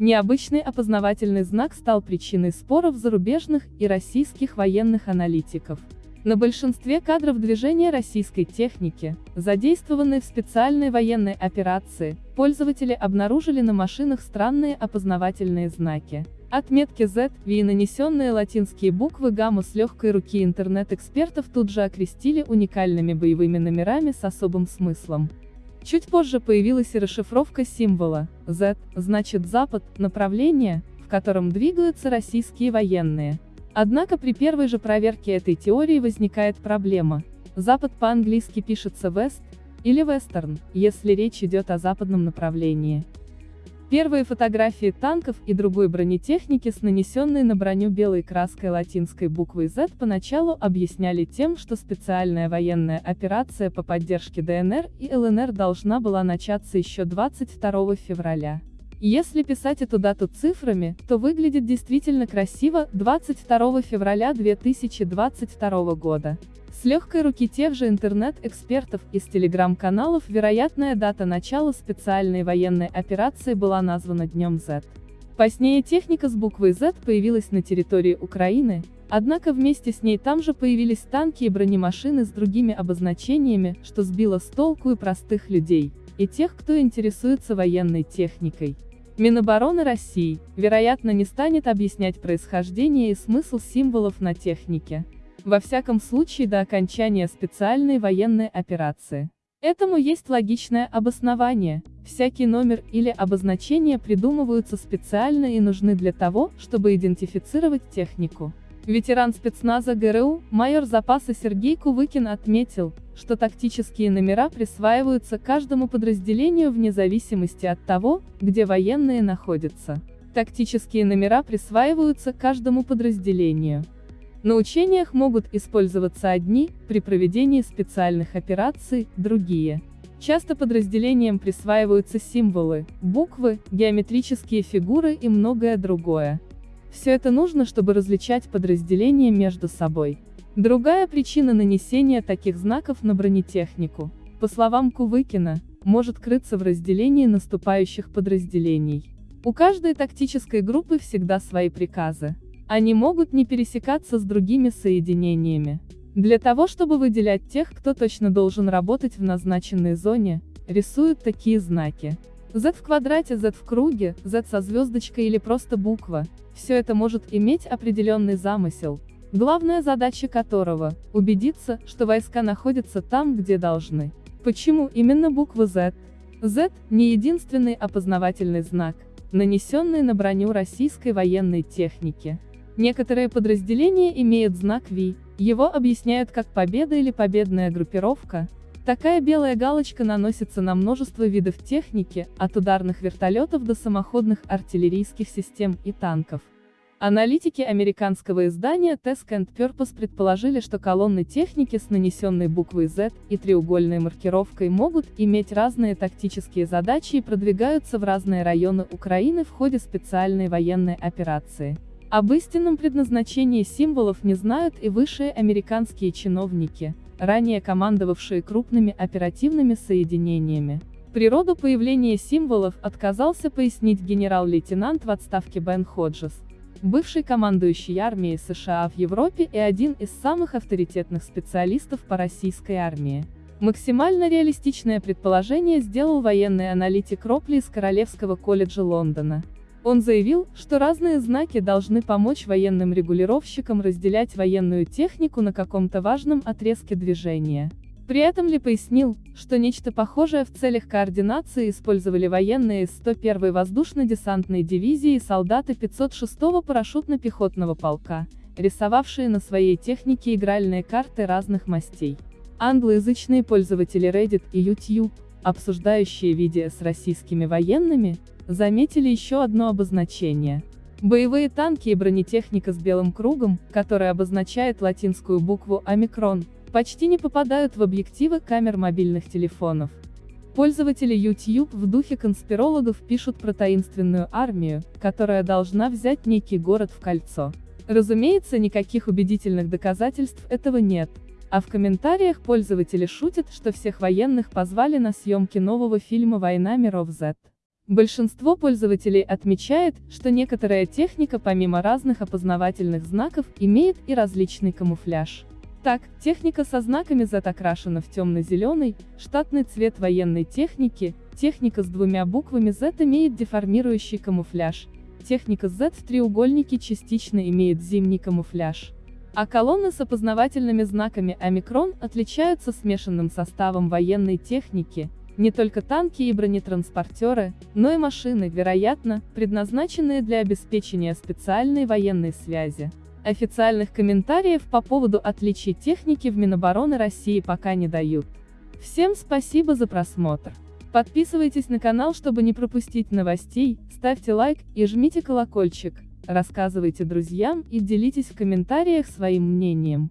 Необычный опознавательный знак стал причиной споров зарубежных и российских военных аналитиков. На большинстве кадров движения российской техники, задействованной в специальной военной операции, пользователи обнаружили на машинах странные опознавательные знаки. Отметки Z, V и нанесенные латинские буквы гамма с легкой руки интернет-экспертов тут же окрестили уникальными боевыми номерами с особым смыслом. Чуть позже появилась и расшифровка символа Z, значит Запад, направление, в котором двигаются российские военные. Однако при первой же проверке этой теории возникает проблема. Запад по-английски пишется West или Western, если речь идет о западном направлении. Первые фотографии танков и другой бронетехники с нанесенной на броню белой краской латинской буквой Z поначалу объясняли тем, что специальная военная операция по поддержке ДНР и ЛНР должна была начаться еще 22 февраля. Если писать эту дату цифрами, то выглядит действительно красиво, 22 февраля 2022 года. С легкой руки тех же интернет-экспертов из телеграм-каналов вероятная дата начала специальной военной операции была названа Днем Z. Позднее техника с буквой Z появилась на территории Украины, однако вместе с ней там же появились танки и бронемашины с другими обозначениями, что сбило с толку и простых людей, и тех, кто интересуется военной техникой. Минобороны России, вероятно, не станет объяснять происхождение и смысл символов на технике. Во всяком случае до окончания специальной военной операции. Этому есть логичное обоснование. Всякий номер или обозначение придумываются специально и нужны для того, чтобы идентифицировать технику. Ветеран спецназа ГРУ, майор запаса Сергей Кувыкин отметил, что тактические номера присваиваются каждому подразделению вне зависимости от того, где военные находятся. Тактические номера присваиваются каждому подразделению. На учениях могут использоваться одни, при проведении специальных операций – другие. Часто подразделениям присваиваются символы, буквы, геометрические фигуры и многое другое. Все это нужно, чтобы различать подразделения между собой. Другая причина нанесения таких знаков на бронетехнику, по словам Кувыкина, может крыться в разделении наступающих подразделений. У каждой тактической группы всегда свои приказы. Они могут не пересекаться с другими соединениями. Для того чтобы выделять тех, кто точно должен работать в назначенной зоне, рисуют такие знаки. Z в квадрате, Z в круге, Z со звездочкой или просто буква. Все это может иметь определенный замысел, главная задача которого – убедиться, что войска находятся там, где должны. Почему именно буква Z? Z – не единственный опознавательный знак, нанесенный на броню российской военной техники. Некоторые подразделения имеют знак V, его объясняют как победа или победная группировка. Такая белая галочка наносится на множество видов техники, от ударных вертолетов до самоходных артиллерийских систем и танков. Аналитики американского издания Task and Purpose предположили, что колонны техники с нанесенной буквой Z и треугольной маркировкой могут иметь разные тактические задачи и продвигаются в разные районы Украины в ходе специальной военной операции. Об истинном предназначении символов не знают и высшие американские чиновники, ранее командовавшие крупными оперативными соединениями. Природу появления символов отказался пояснить генерал-лейтенант в отставке Бен Ходжес, бывший командующий армией США в Европе и один из самых авторитетных специалистов по российской армии. Максимально реалистичное предположение сделал военный аналитик Ропли из Королевского колледжа Лондона. Он заявил, что разные знаки должны помочь военным регулировщикам разделять военную технику на каком-то важном отрезке движения. При этом Ли пояснил, что нечто похожее в целях координации использовали военные из 101-й воздушно-десантной дивизии и солдаты 506-го парашютно-пехотного полка, рисовавшие на своей технике игральные карты разных мастей. Англоязычные пользователи Reddit и YouTube, обсуждающие видео с российскими военными, заметили еще одно обозначение. Боевые танки и бронетехника с белым кругом, который обозначает латинскую букву «Омикрон», почти не попадают в объективы камер мобильных телефонов. Пользователи YouTube в духе конспирологов пишут про таинственную армию, которая должна взять некий город в кольцо. Разумеется, никаких убедительных доказательств этого нет. А в комментариях пользователи шутят, что всех военных позвали на съемки нового фильма «Война миров Z». Большинство пользователей отмечает, что некоторая техника помимо разных опознавательных знаков имеет и различный камуфляж. Так, техника со знаками Z окрашена в темно-зеленый, штатный цвет военной техники, техника с двумя буквами Z имеет деформирующий камуфляж, техника Z в треугольнике частично имеет зимний камуфляж. А колонны с опознавательными знаками омикрон отличаются смешанным составом военной техники, не только танки и бронетранспортеры, но и машины, вероятно, предназначенные для обеспечения специальной военной связи. Официальных комментариев по поводу отличий техники в Минобороны России пока не дают. Всем спасибо за просмотр. Подписывайтесь на канал, чтобы не пропустить новостей, ставьте лайк и жмите колокольчик, рассказывайте друзьям и делитесь в комментариях своим мнением.